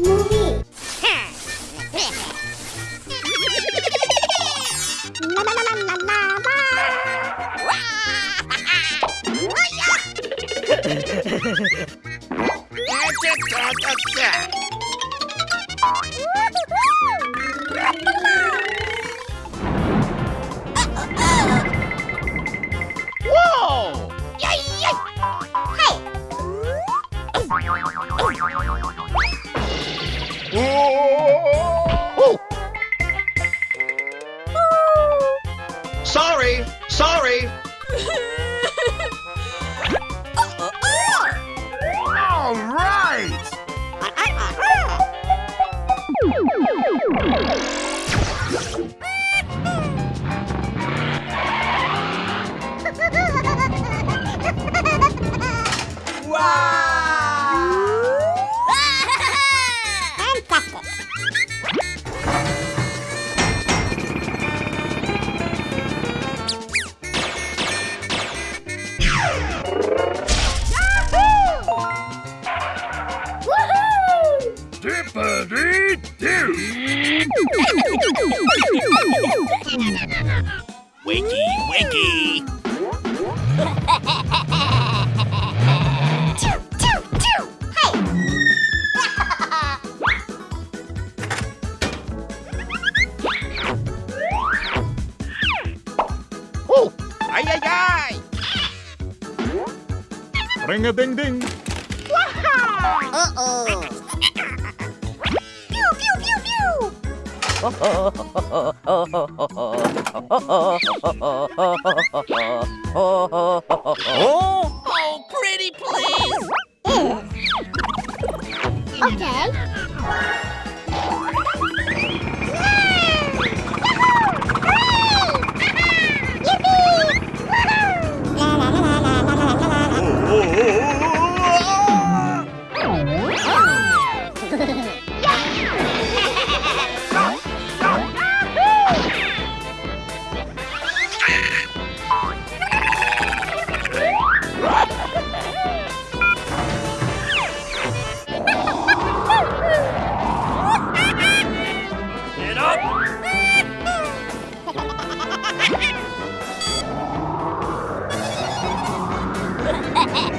movie. La la la la la la. Whoa! Wiki, wiki. Choo, choo, choo. Hey. Ay, ay, ay. Ring a ding ding. Uh-oh. Oh, oh, pretty please. Okay. Ha ha ha!